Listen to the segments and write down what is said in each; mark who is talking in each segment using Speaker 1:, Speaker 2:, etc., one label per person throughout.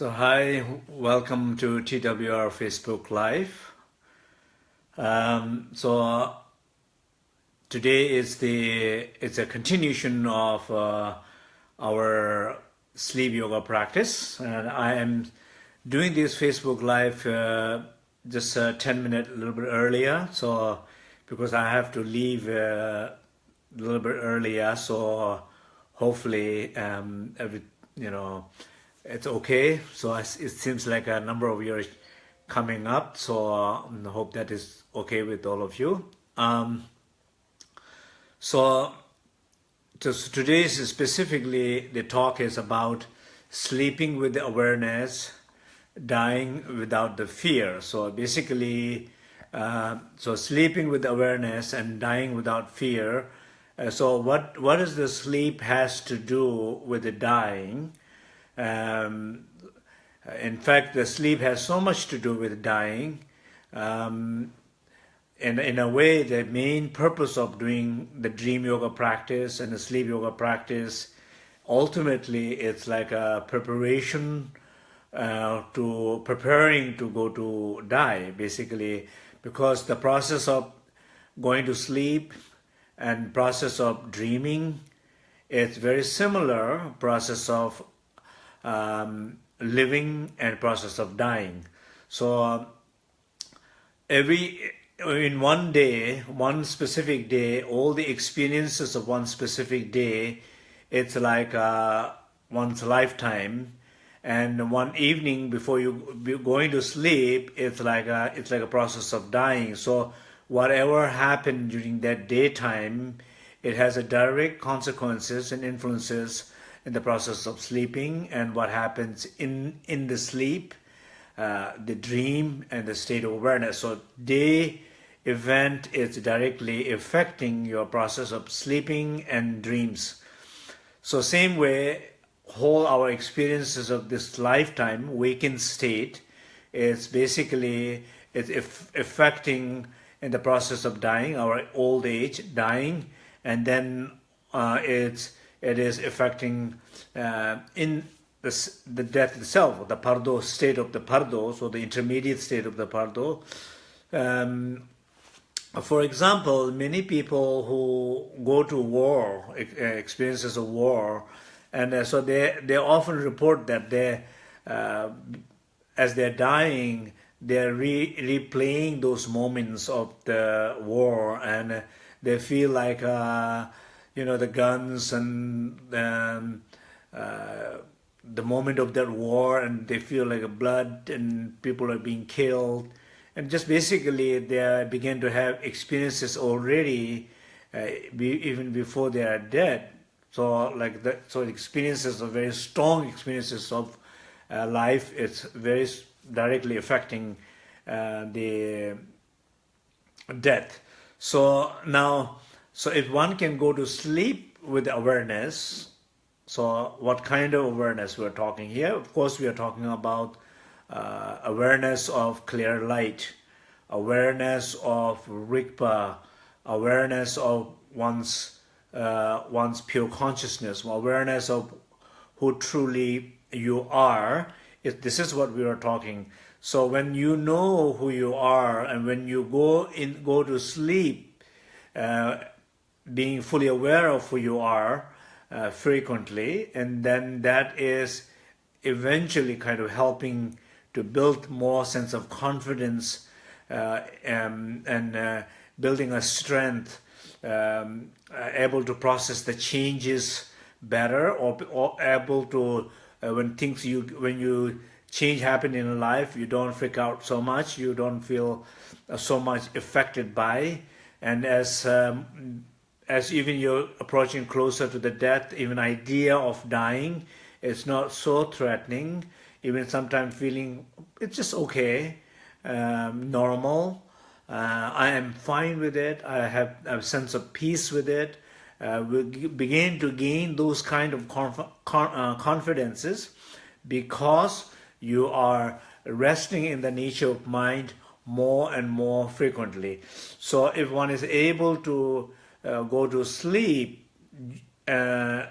Speaker 1: So hi, welcome to TWR Facebook Live. Um, so uh, today is the it's a continuation of uh, our sleep yoga practice, and I am doing this Facebook Live uh, just uh, 10 minutes a little bit earlier. So because I have to leave uh, a little bit earlier, so hopefully um, every you know it's okay. So it seems like a number of years coming up. So uh, I hope that is okay with all of you. Um, so, so today specifically the talk is about sleeping with the awareness, dying without the fear. So basically, uh, so sleeping with awareness and dying without fear. Uh, so what what does the sleep has to do with the dying? Um, in fact, the sleep has so much to do with dying. Um, in, in a way, the main purpose of doing the dream yoga practice and the sleep yoga practice, ultimately, it's like a preparation uh, to preparing to go to die, basically, because the process of going to sleep and process of dreaming, it's very similar process of um, living and process of dying. So every in one day, one specific day, all the experiences of one specific day, it's like uh, one's lifetime. And one evening before you going to sleep, it's like a, it's like a process of dying. So whatever happened during that daytime, it has a direct consequences and influences in the process of sleeping and what happens in in the sleep uh, the dream and the state of awareness. So day event is directly affecting your process of sleeping and dreams. So same way whole our experiences of this lifetime waking state is basically it's affecting in the process of dying our old age dying and then uh, it's it is affecting uh, in the, the death itself, the bardo state of the bardo, so the intermediate state of the bardo. Um, for example, many people who go to war, uh, experiences of war, and uh, so they, they often report that they, uh, as they're dying, they're re replaying those moments of the war and they feel like uh, you know, the guns and um, uh, the moment of that war and they feel like blood and people are being killed. And just basically they begin to have experiences already uh, be, even before they are dead. So like that, so experiences are very strong experiences of uh, life. It's very directly affecting uh, the death. So now so if one can go to sleep with awareness, so what kind of awareness we're talking here? Of course, we are talking about uh, awareness of clear light, awareness of Rigpa, awareness of one's uh, one's pure consciousness, awareness of who truly you are. It, this is what we are talking. So when you know who you are, and when you go in, go to sleep, uh, being fully aware of who you are uh, frequently, and then that is eventually kind of helping to build more sense of confidence uh, um, and uh, building a strength, um, uh, able to process the changes better, or, or able to uh, when things you when you change happen in life, you don't freak out so much, you don't feel uh, so much affected by, and as um, as even you're approaching closer to the death, even idea of dying is not so threatening, even sometimes feeling it's just okay, um, normal. Uh, I am fine with it. I have a sense of peace with it. Uh, we begin to gain those kind of conf con uh, confidences because you are resting in the nature of mind more and more frequently. So if one is able to uh, go to sleep uh,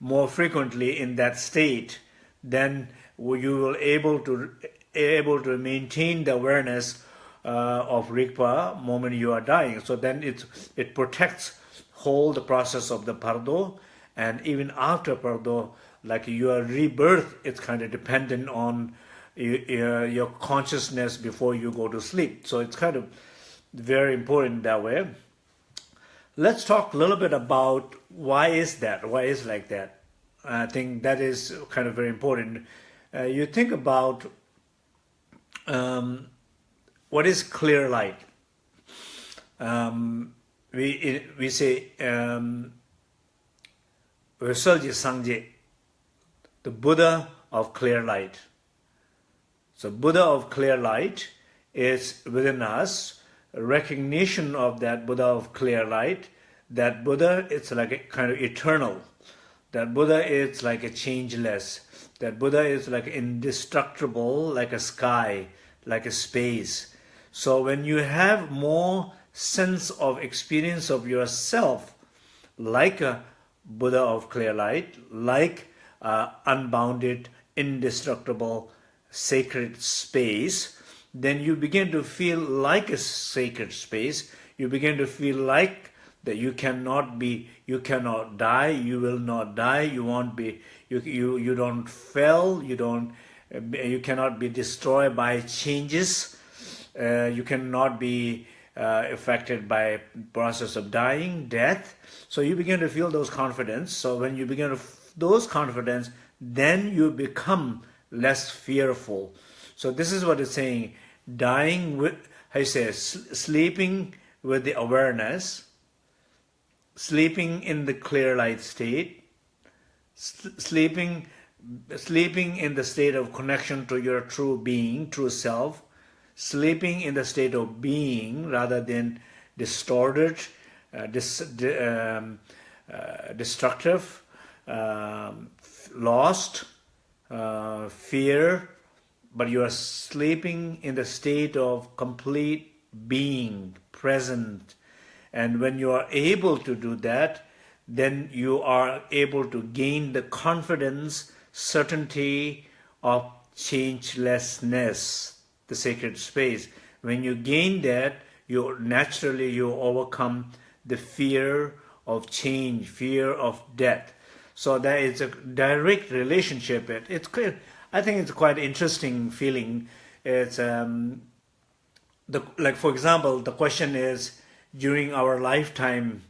Speaker 1: more frequently in that state, then you will able to able to maintain the awareness uh, of Rigpa moment you are dying. So then it it protects whole the process of the bardo, and even after bardo, like your rebirth, it's kind of dependent on your, consciousness before you go to sleep. So it's kind of very important that way. Let's talk a little bit about why is that? Why is like that? I think that is kind of very important. Uh, you think about um, what is clear light. Um, we we say um, Sangye, the Buddha of clear light. So Buddha of clear light is within us, recognition of that Buddha of clear light, that Buddha it's like a kind of eternal, that Buddha is like a changeless, that Buddha is like indestructible, like a sky, like a space. So when you have more sense of experience of yourself, like a Buddha of clear light, like uh, unbounded, indestructible, sacred space, then you begin to feel like a sacred space. You begin to feel like that you cannot be, you cannot die, you will not die, you won't be, you, you, you don't fail, you don't, you cannot be destroyed by changes, uh, you cannot be uh, affected by process of dying, death. So you begin to feel those confidence. So when you begin to those confidence, then you become less fearful. So this is what it's saying, dying with, you say, sleeping with the awareness, sleeping in the clear light state, sleeping, sleeping in the state of connection to your true being, true self, sleeping in the state of being rather than distorted, uh, dis, um, uh, destructive, um, lost, uh, fear, but you are sleeping in the state of complete being, present. And when you are able to do that, then you are able to gain the confidence, certainty of changelessness, the sacred space. When you gain that, you naturally you overcome the fear of change, fear of death. So there is a direct relationship. It, it's clear. I think it's quite interesting feeling. It's um, the like for example, the question is during our lifetime,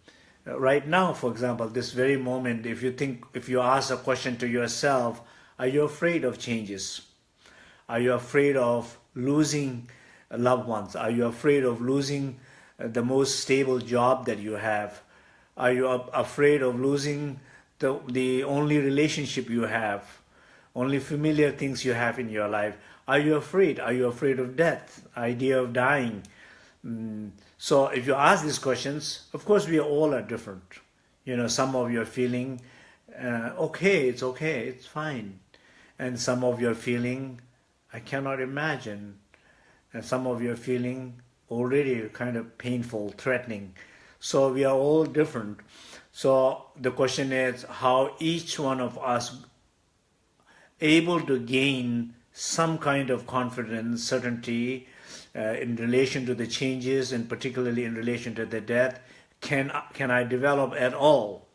Speaker 1: uh, right now, for example, this very moment, if you think, if you ask a question to yourself, are you afraid of changes? Are you afraid of losing loved ones? Are you afraid of losing uh, the most stable job that you have? Are you afraid of losing the, the only relationship you have, only familiar things you have in your life. Are you afraid? Are you afraid of death? Idea of dying? Mm. So if you ask these questions, of course we all are different. You know, some of you are feeling, uh, okay, it's okay, it's fine. And some of you are feeling, I cannot imagine. And some of you are feeling already kind of painful, threatening. So we are all different. So the question is how each one of us able to gain some kind of confidence, certainty uh, in relation to the changes and particularly in relation to the death, can, can I develop at all?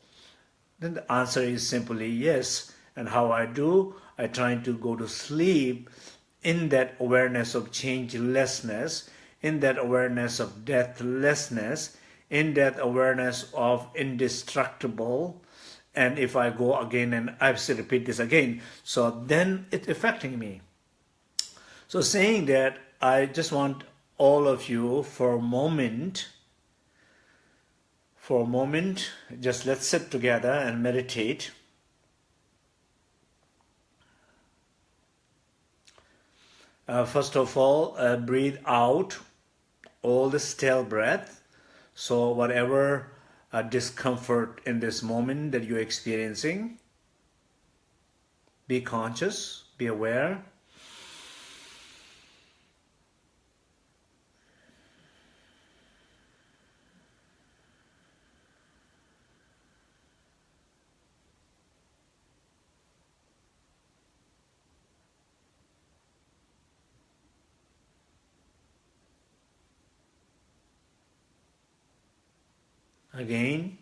Speaker 1: Then the answer is simply yes. And how I do? I try to go to sleep in that awareness of changelessness, in that awareness of deathlessness, in that awareness of indestructible and if I go again and I have to repeat this again so then it's affecting me. So saying that I just want all of you for a moment for a moment just let's sit together and meditate. Uh, first of all uh, breathe out all the stale breath. So whatever uh, discomfort in this moment that you're experiencing, be conscious, be aware. Again.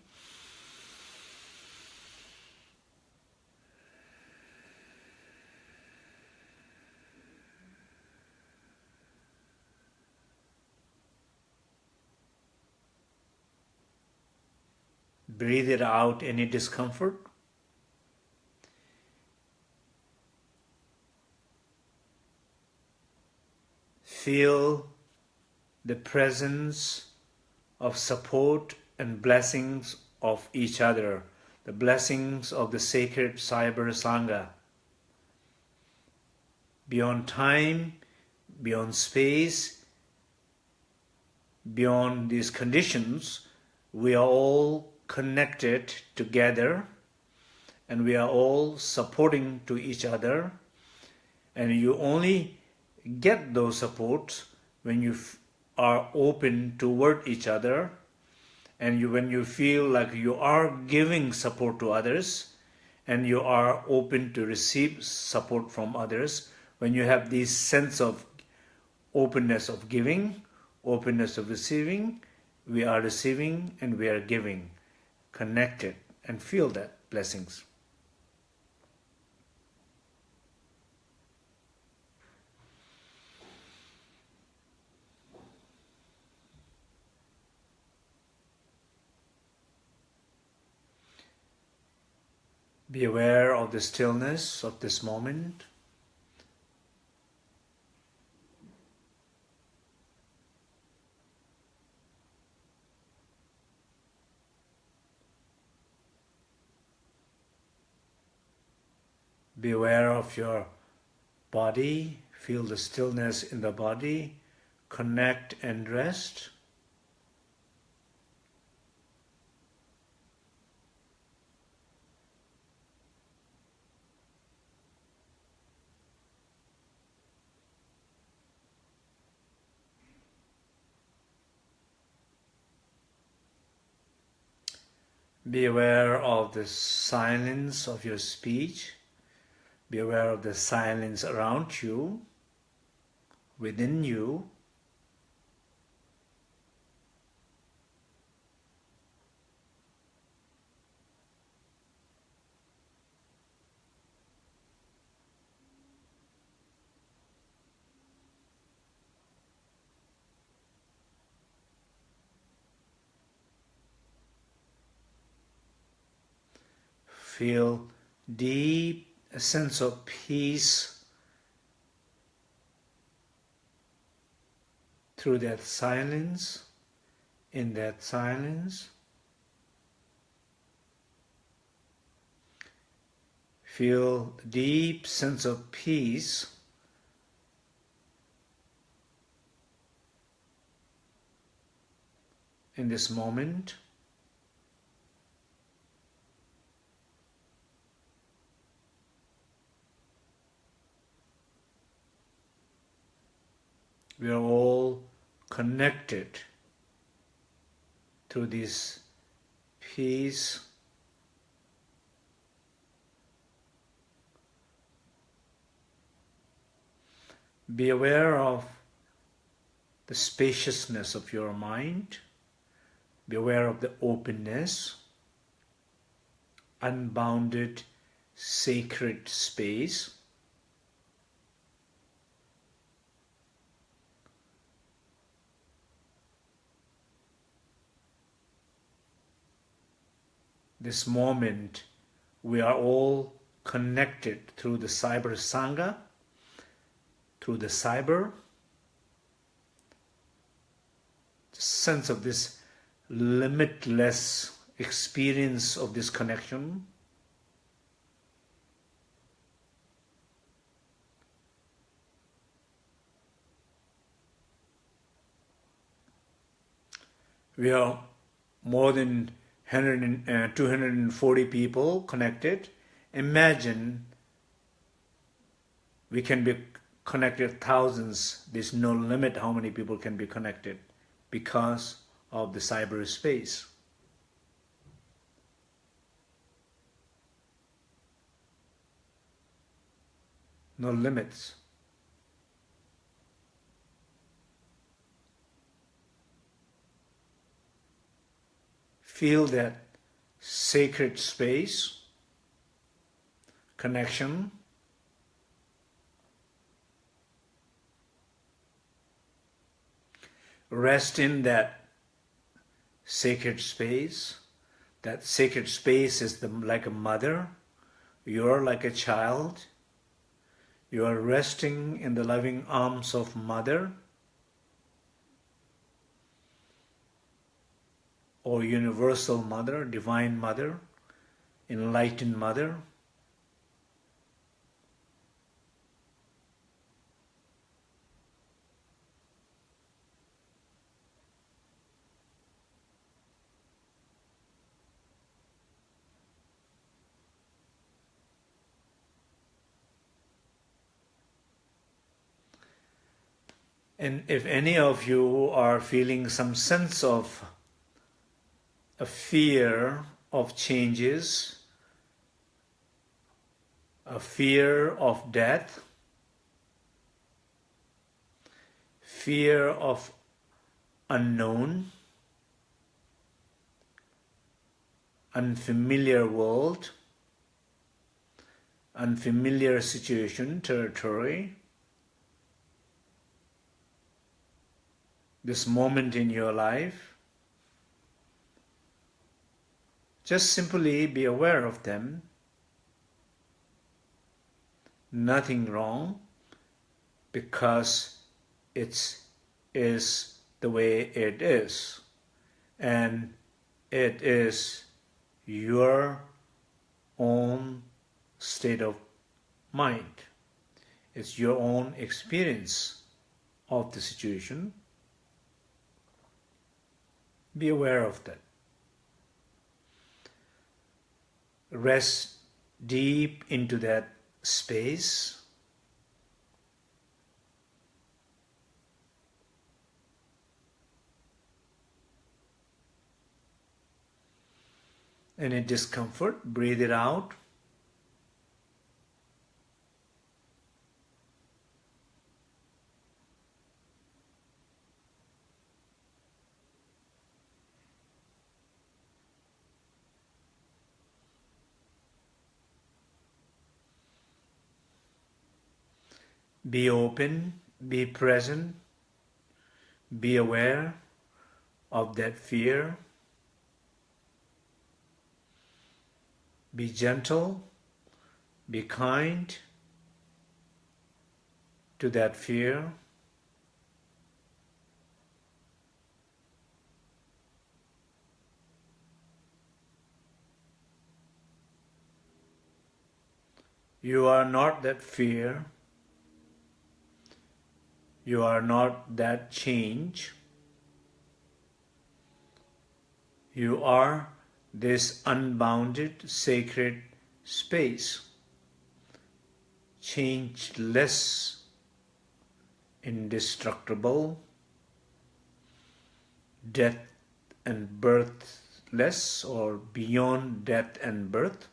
Speaker 1: Breathe it out any discomfort. Feel the presence of support and blessings of each other, the blessings of the sacred Cyber Sangha. Beyond time, beyond space, beyond these conditions, we are all connected together and we are all supporting to each other and you only get those supports when you are open toward each other and you when you feel like you are giving support to others and you are open to receive support from others when you have this sense of openness of giving openness of receiving we are receiving and we are giving connected and feel that blessings. Be aware of the stillness of this moment. Be aware of your body, feel the stillness in the body, connect and rest. Be aware of the silence of your speech. Be aware of the silence around you, within you. Feel deep a sense of peace through that silence, in that silence. Feel deep sense of peace in this moment. We are all connected to this peace. Be aware of the spaciousness of your mind. Be aware of the openness. Unbounded sacred space this moment, we are all connected through the cyber sangha, through the cyber. Sense of this limitless experience of this connection. We are more than 100, uh, 240 people connected. Imagine we can be connected thousands. There's no limit how many people can be connected because of the cyberspace. No limits. Feel that sacred space, connection, rest in that sacred space. That sacred space is the, like a mother. You're like a child. You are resting in the loving arms of mother or universal mother, divine mother, enlightened mother. And if any of you are feeling some sense of a fear of changes, a fear of death, fear of unknown, unfamiliar world, unfamiliar situation, territory, this moment in your life, just simply be aware of them. Nothing wrong because it is the way it is. And it is your own state of mind. It's your own experience of the situation be aware of that. Rest deep into that space. Any discomfort, breathe it out. Be open, be present, be aware of that fear. Be gentle, be kind to that fear. You are not that fear. You are not that change. You are this unbounded sacred space, changeless, indestructible, death and birthless or beyond death and birth.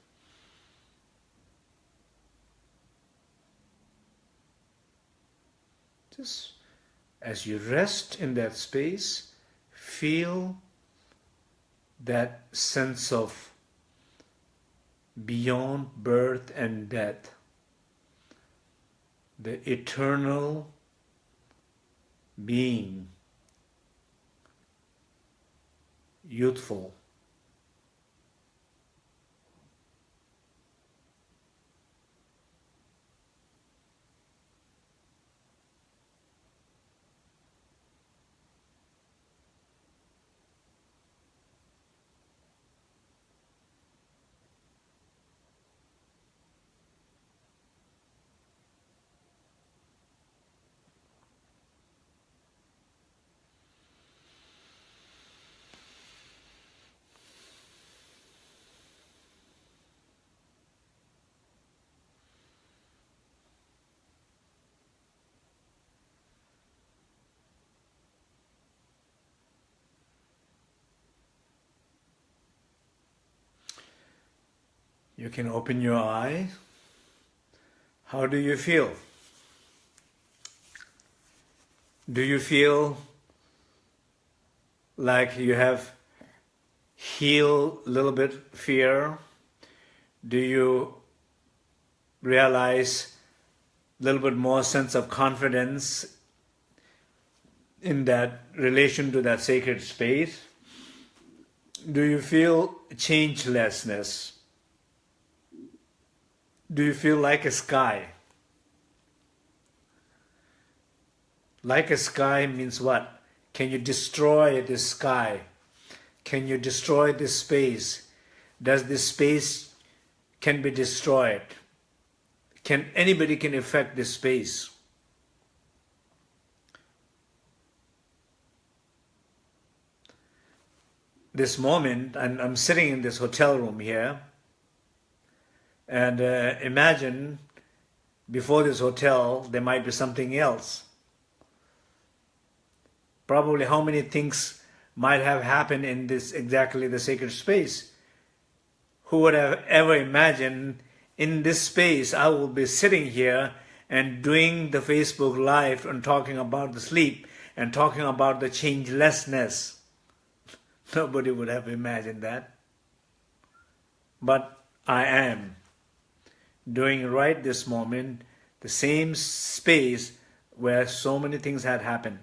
Speaker 1: As you rest in that space, feel that sense of beyond birth and death, the eternal being, youthful, You can open your eye. How do you feel? Do you feel like you have healed a little bit fear? Do you realize a little bit more sense of confidence in that relation to that sacred space? Do you feel changelessness? Do you feel like a sky? Like a sky means what? Can you destroy the sky? Can you destroy this space? Does this space can be destroyed? Can anybody can affect this space? This moment, I'm, I'm sitting in this hotel room here, and uh, imagine before this hotel there might be something else. Probably how many things might have happened in this exactly the sacred space. Who would have ever imagined in this space I will be sitting here and doing the Facebook Live and talking about the sleep and talking about the changelessness. Nobody would have imagined that. But I am doing right this moment the same space where so many things had happened.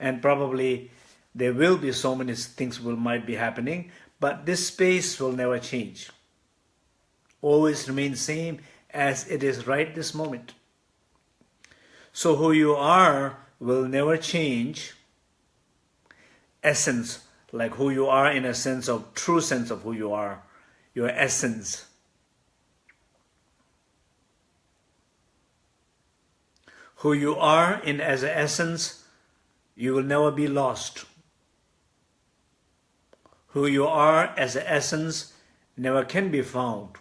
Speaker 1: And probably there will be so many things will might be happening but this space will never change. Always remain same as it is right this moment. So who you are will never change. Essence like who you are in a sense of true sense of who you are your essence who you are in as an essence you will never be lost. Who you are as an essence never can be found.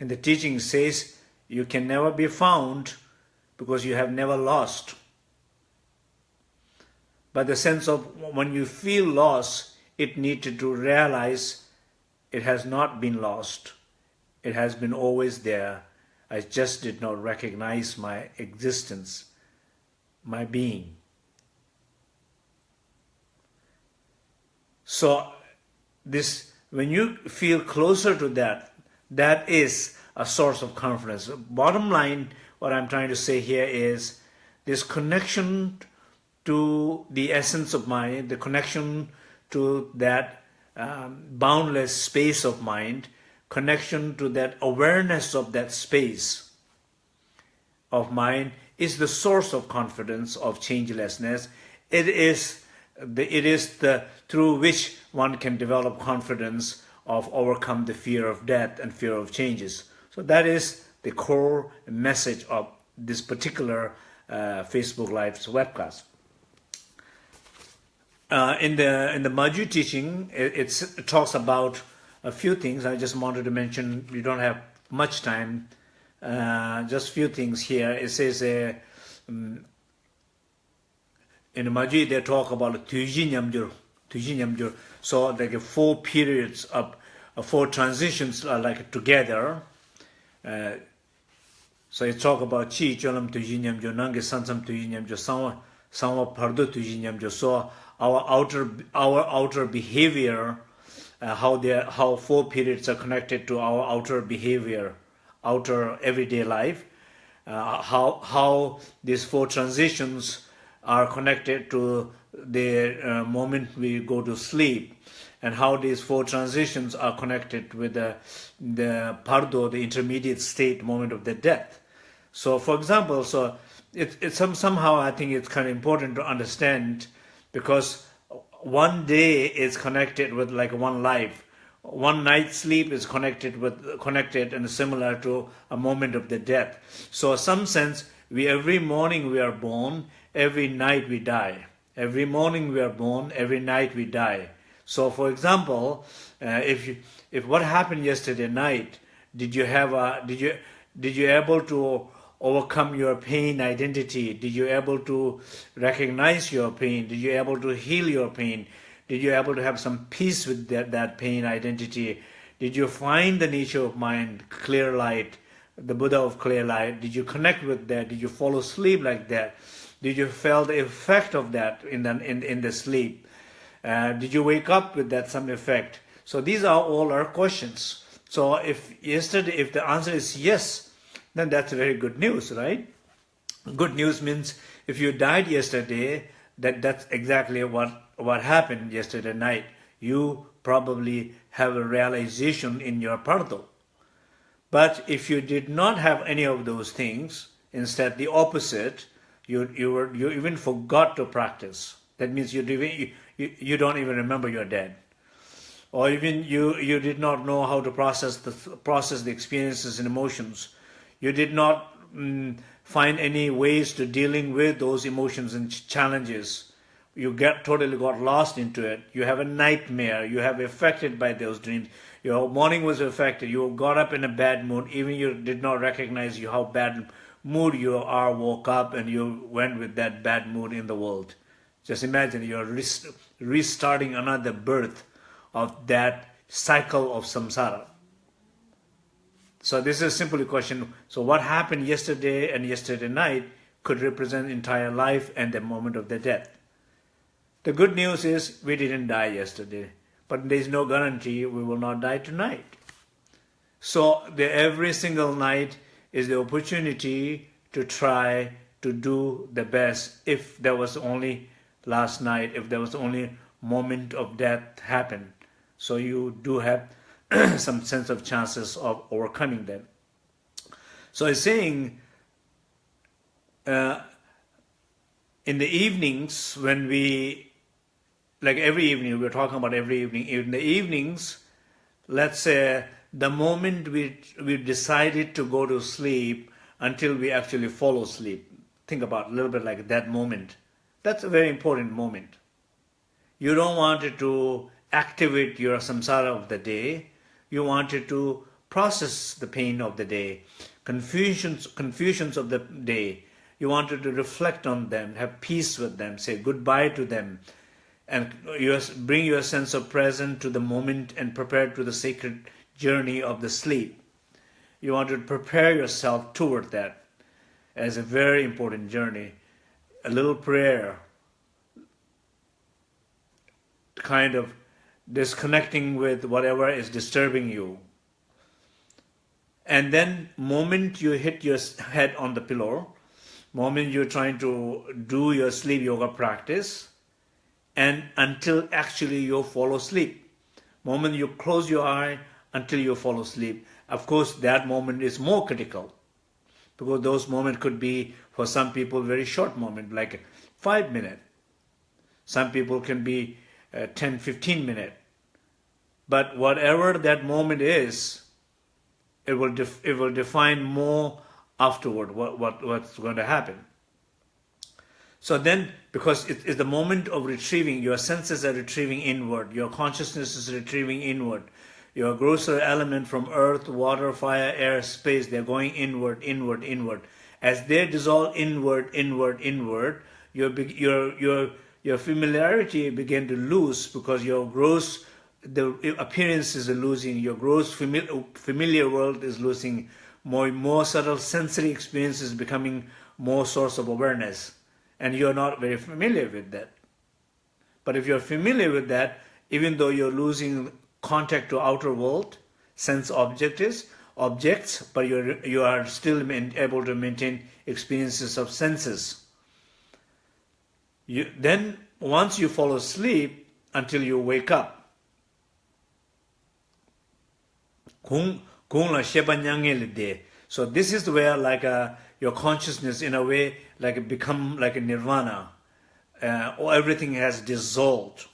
Speaker 1: And the teaching says you can never be found because you have never lost. But the sense of when you feel lost, it needed to realize it has not been lost. It has been always there. I just did not recognize my existence my being. So this when you feel closer to that, that is a source of confidence. Bottom line, what I'm trying to say here is this connection to the essence of mind, the connection to that um, boundless space of mind, connection to that awareness of that space of mind is the source of confidence of changelessness. It is the, it is the through which one can develop confidence of overcome the fear of death and fear of changes. So that is the core message of this particular uh, Facebook Live's webcast. Uh, in the in the Ma Gyud teaching, it, it talks about a few things I just wanted to mention. We don't have much time. Uh, just few things here. It says uh, um, in the Majid they talk about Tuji Nyamjur. Tuji Nyamjur. So like uh, four periods of uh, four transitions are like together. Uh, so you talk about Chi Cholam Tuji Nyamjur, Nangi Sansam Tuji Nyamjur, Sangwa, Sangwa Pardo Tuji Nyamjur. So our outer, our outer behavior uh, how they how four periods are connected to our outer behavior outer everyday life, uh, how, how these four transitions are connected to the uh, moment we go to sleep and how these four transitions are connected with the, the bardo, the intermediate state moment of the death. So for example, so it, it's some, somehow I think it's kind of important to understand because one day is connected with like one life. One night's sleep is connected with connected and similar to a moment of the death. So some sense we every morning we are born every night we die. Every morning we are born every night we die. So for example uh, if you if what happened yesterday night did you have a did you did you able to overcome your pain identity did you able to recognize your pain did you able to heal your pain did you able to have some peace with that, that pain identity? Did you find the nature of mind, clear light, the Buddha of clear light? Did you connect with that? Did you fall asleep like that? Did you feel the effect of that in the, in, in the sleep? Uh, did you wake up with that some effect? So these are all our questions. So if yesterday, if the answer is yes, then that's very good news, right? Good news means if you died yesterday, that that's exactly what, what happened yesterday night. You probably have a realization in your bardo. But if you did not have any of those things, instead the opposite, you, you, were, you even forgot to practice. That means you, you, you, don't even remember you're dead. Or even you, you did not know how to process the, process the experiences and emotions. You did not mm, find any ways to dealing with those emotions and challenges. You get totally got lost into it. You have a nightmare. You have affected by those dreams. Your morning was affected. You got up in a bad mood. Even you did not recognize you how bad mood you are. Woke up and you went with that bad mood in the world. Just imagine you're restarting another birth of that cycle of samsara. So this is simply a question. So what happened yesterday and yesterday night could represent entire life and the moment of the death. The good news is we didn't die yesterday, but there is no guarantee we will not die tonight. So the, every single night is the opportunity to try to do the best if there was only last night, if there was only moment of death happened. So you do have some sense of chances of overcoming them. So it's saying uh, in the evenings when we, like every evening, we're talking about every evening, in the evenings, let's say the moment we, we decided to go to sleep until we actually fall asleep. Think about a little bit like that moment. That's a very important moment. You don't want it to activate your samsara of the day. You wanted to process the pain of the day, confusions, confusions of the day. You wanted to reflect on them, have peace with them, say goodbye to them, and bring your sense of present to the moment and prepare to the sacred journey of the sleep. You want to prepare yourself toward that as a very important journey. A little prayer, kind of disconnecting with whatever is disturbing you. And then moment you hit your head on the pillow, moment you're trying to do your sleep yoga practice, and until actually you fall asleep. Moment you close your eye until you fall asleep. Of course, that moment is more critical because those moments could be, for some people, very short moment, like five minutes. Some people can be uh, 10, 15 minutes. But whatever that moment is, it will, it will define more afterward what, what, what's going to happen. So then, because it is the moment of retrieving, your senses are retrieving inward, your consciousness is retrieving inward, your grosser element from earth, water, fire, air, space, they're going inward, inward, inward. As they dissolve inward, inward, inward, your, your, your, your familiarity begin to lose because your gross the appearances are losing, your gross familiar, world is losing, more more subtle sensory experiences becoming more source of awareness, and you're not very familiar with that. But if you're familiar with that, even though you're losing contact to outer world, sense objects, objects, but you're you are still able to maintain experiences of senses. You then once you fall asleep until you wake up, la de so this is where like uh, your consciousness in a way like become like a nirvana. Uh, or everything has dissolved.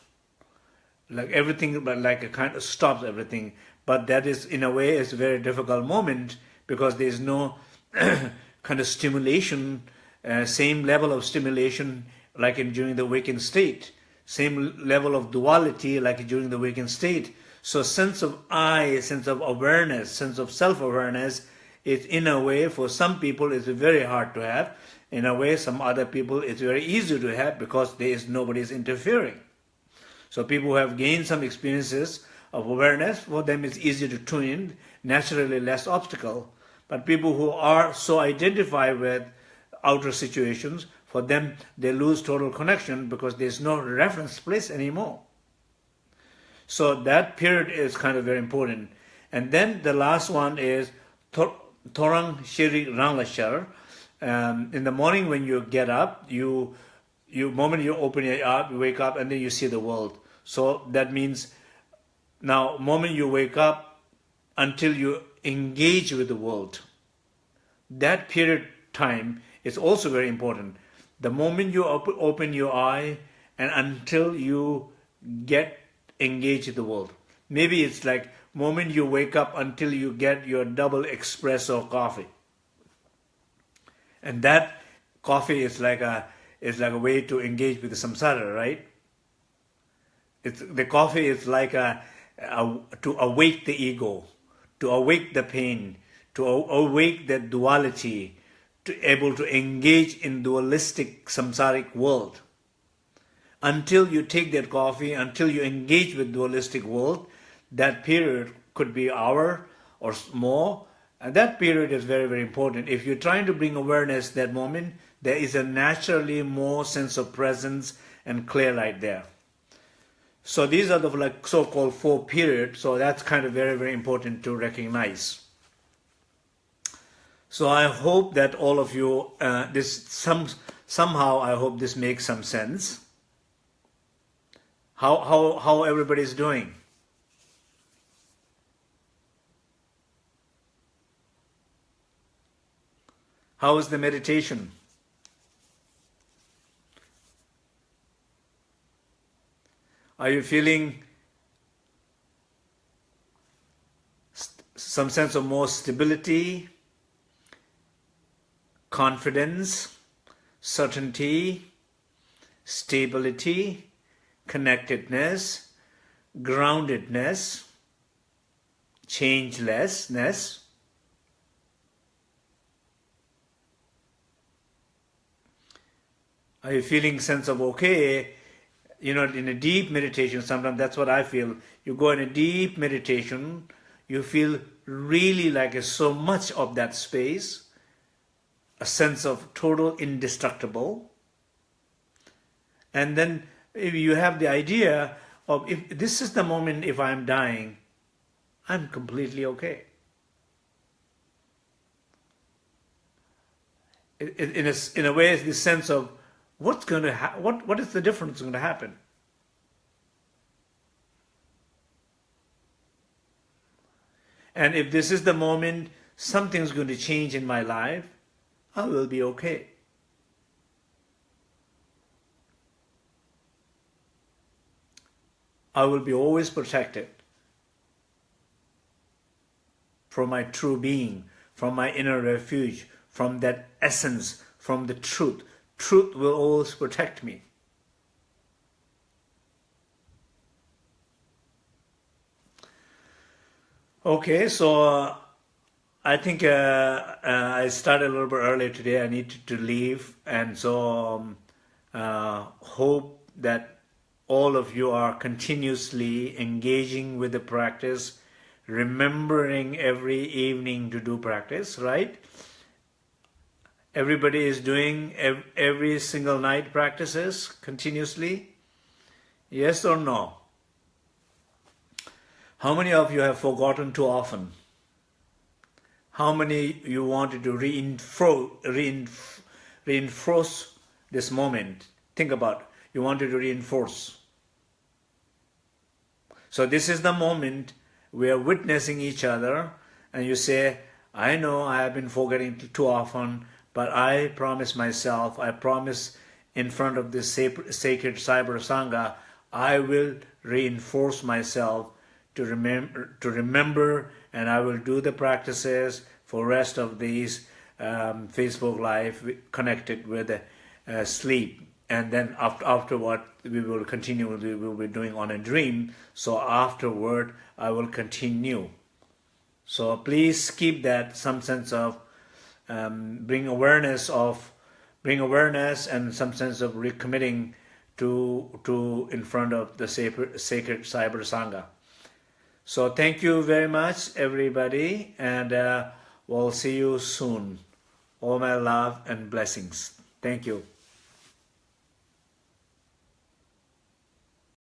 Speaker 1: Like everything but like a kind of stops everything. But that is in a way is a very difficult moment because there is no kind of stimulation uh, same level of stimulation like in during the waking state same level of duality like during the waking state so sense of I, sense of awareness, sense of self-awareness is in a way for some people it's very hard to have. In a way some other people it's very easy to have because there is nobody's interfering. So people who have gained some experiences of awareness, for them it's easier to tune in, naturally less obstacle. But people who are so identified with outer situations, for them, they lose total connection because there's no reference place anymore. So that period is kind of very important. And then the last one is Torang Shiri Ranglashar. Um, in the morning when you get up, you you moment you open your eyes, you wake up, and then you see the world. So that means now moment you wake up until you engage with the world. That period time is also very important. The moment you op open your eye and until you get engaged with the world. Maybe it's like moment you wake up until you get your double espresso coffee. And that coffee is like a is like a way to engage with the samsara, right? It's, the coffee is like a, a to awake the ego, to awake the pain, to awake the duality, to able to engage in dualistic samsaric world. Until you take that coffee, until you engage with dualistic world, that period could be hour or more, and that period is very, very important. If you're trying to bring awareness that moment, there is a naturally more sense of presence and clear light there. So these are the like so-called four periods. So that's kind of very, very important to recognize. So I hope that all of you, uh, this some somehow I hope this makes some sense. How how how everybody is doing? How is the meditation? Are you feeling some sense of more stability, confidence, certainty, stability, connectedness, groundedness, changelessness? Are you feeling sense of okay? you know, in a deep meditation, sometimes that's what I feel. You go in a deep meditation, you feel really like so much of that space, a sense of total indestructible. And then you have the idea of if this is the moment if I'm dying, I'm completely okay. In a, in a way, it's the sense of what's going to ha- what what is the difference going to happen and if this is the moment something's going to change in my life i will be okay i will be always protected from my true being from my inner refuge from that essence from the truth truth will always protect me. Okay, so uh, I think uh, uh, I started a little bit earlier today. I need to, leave, and so um, uh, hope that all of you are continuously engaging with the practice, remembering every evening to do practice, right? everybody is doing every single night practices continuously? Yes or no? How many of you have forgotten too often? How many you wanted to reinforce, reinforce this moment? Think about you wanted to reinforce. So this is the moment we are witnessing each other and you say, I know I have been forgetting too often, but I promise myself, I promise in front of this sacred Cyber Sangha, I will reinforce myself to remember, to remember and I will do the practices for rest of these um, Facebook Live connected with uh, sleep. And then after, afterward, we will continue, we will be doing on a dream. So afterward, I will continue. So please keep that some sense of um, bring awareness of bring awareness and some sense of recommitting to to in front of the sacred, sacred cyber sangha so thank you very much everybody and uh, we'll see you soon. All my love and blessings. Thank you